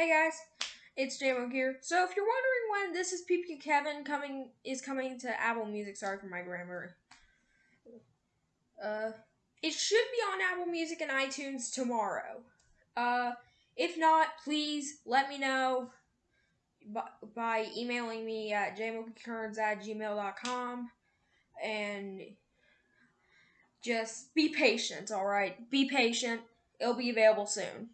Hey guys, it's JMO here. So if you're wondering when this is PP Kevin coming is coming to Apple Music, sorry for my grammar. Uh, it should be on Apple Music and iTunes tomorrow. Uh, if not, please let me know by, by emailing me at jmokearns at gmail.com and just be patient, alright? Be patient. It'll be available soon.